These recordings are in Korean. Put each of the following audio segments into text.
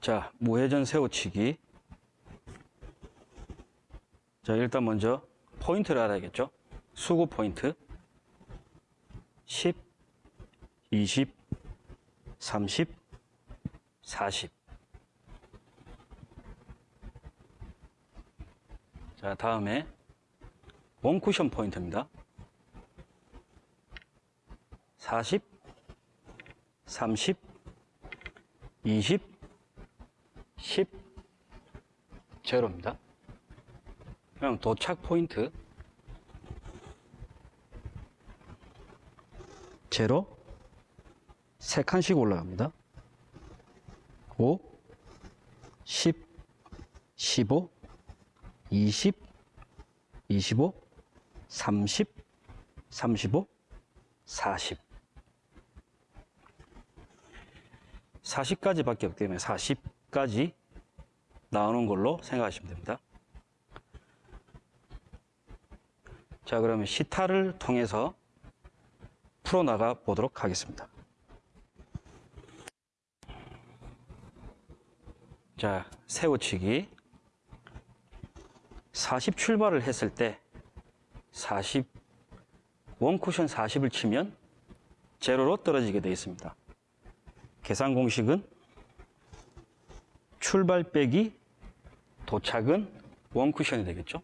자, 무회전 세우치기. 자, 일단 먼저 포인트를 알아야겠죠? 수구 포인트. 10, 20, 30, 40. 자, 다음에 원쿠션 포인트입니다. 40, 30, 20, 10, 제로입니다. 그럼 도착 포인트 제로 세 칸씩 올라갑니다. 5, 10, 15, 20, 25, 30, 35, 40. 40까지 밖에 없기 때문에 40 까지 나오는 걸로 생각하시면 됩니다. 자, 그러면 시타를 통해서 풀어나가 보도록 하겠습니다. 자, 세우치기. 40 출발을 했을 때 40, 원쿠션 40을 치면 제로로 떨어지게 되어 있습니다. 계산 공식은 출발 빼기 도착은 원쿠션이 되겠죠.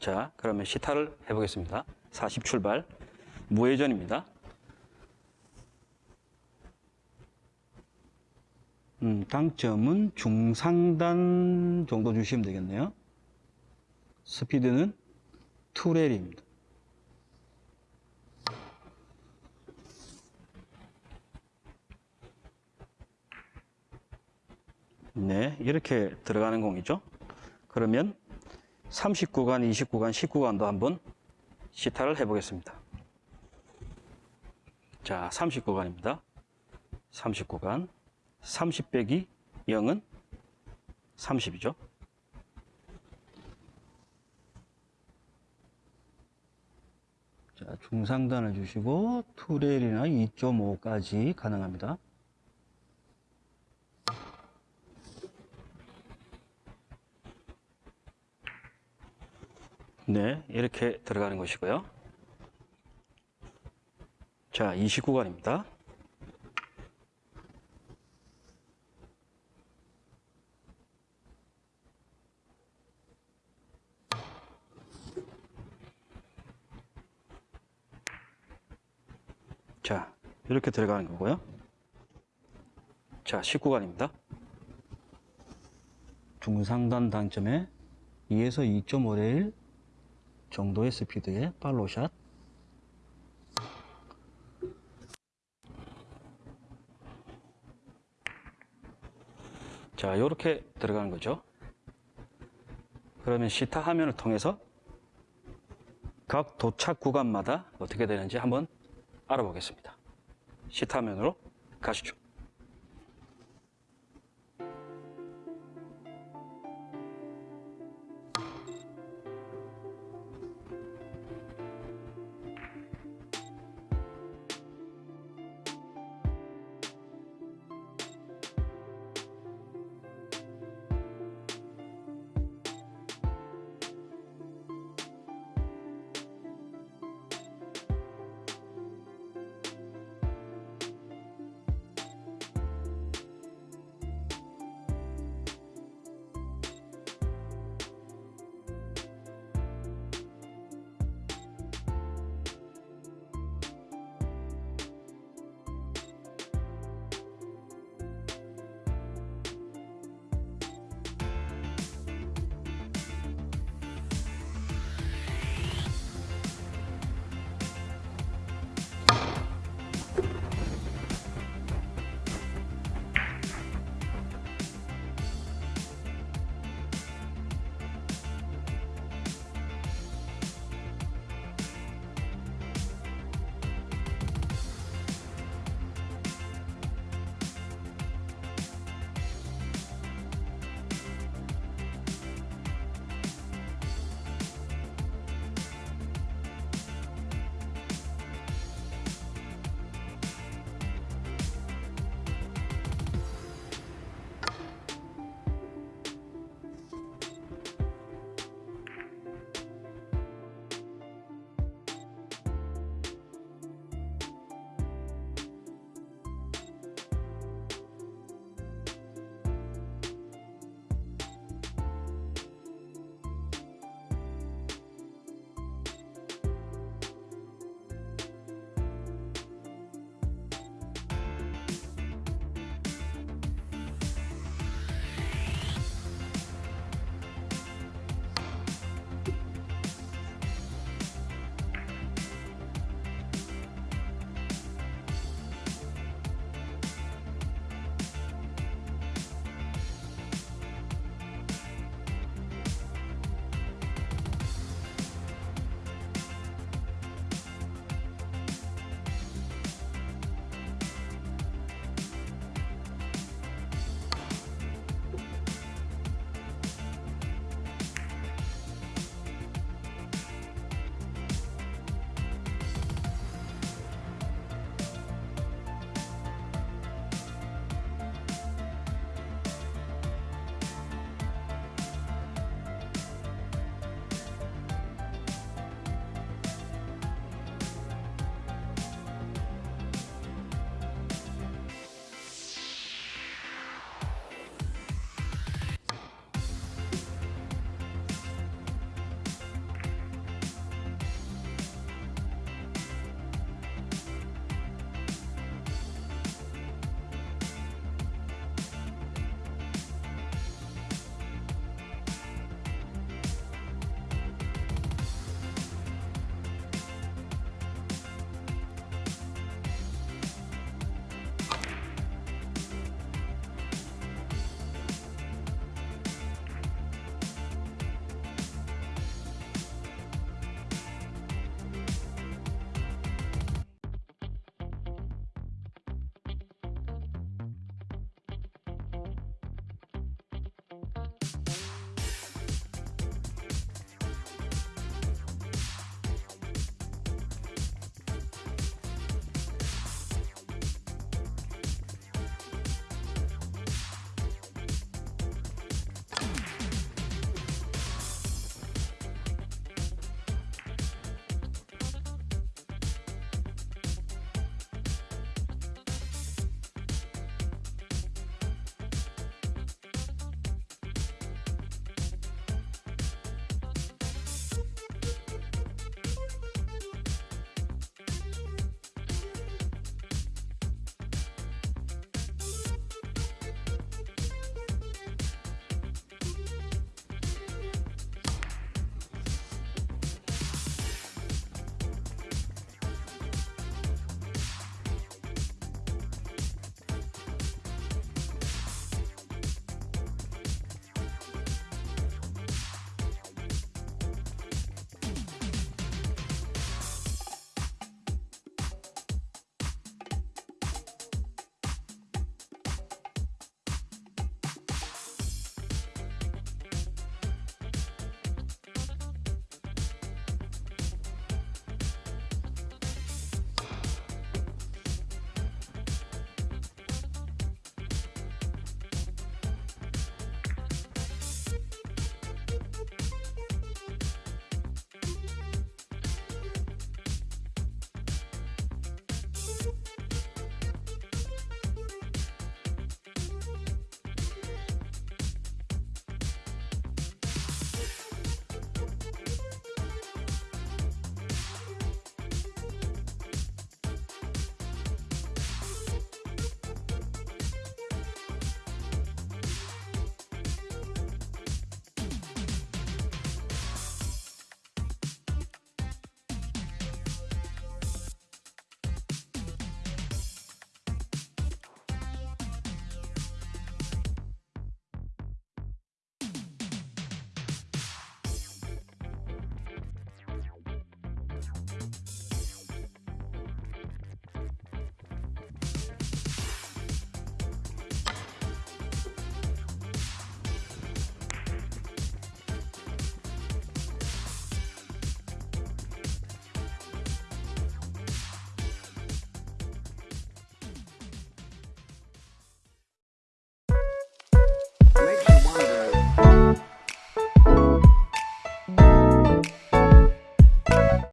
자, 그러면 시타를 해보겠습니다. 40 출발, 무회전입니다. 음, 당점은 중상단 정도 주시면 되겠네요. 스피드는 투렐입니다. 네, 이렇게 들어가는 공이죠. 그러면 39간, 29간, 19간도 한번 시타를 해 보겠습니다. 자, 39간입니다. 39간. 30 빼기 0은 30이죠. 자, 중상단을 주시고 투레일이나 2.5까지 가능합니다. 네, 이렇게 들어가는 것이고요. 자, 29간입니다. 자, 이렇게 들어가는 거고요. 자, 19간입니다. 중상단 당점에 2에서 2.5레일 정도의 스피드의 팔로샷. 자, 이렇게 들어가는 거죠. 그러면 시타 화면을 통해서 각 도착 구간마다 어떻게 되는지 한번 알아보겠습니다. 시타 화면으로 가시죠.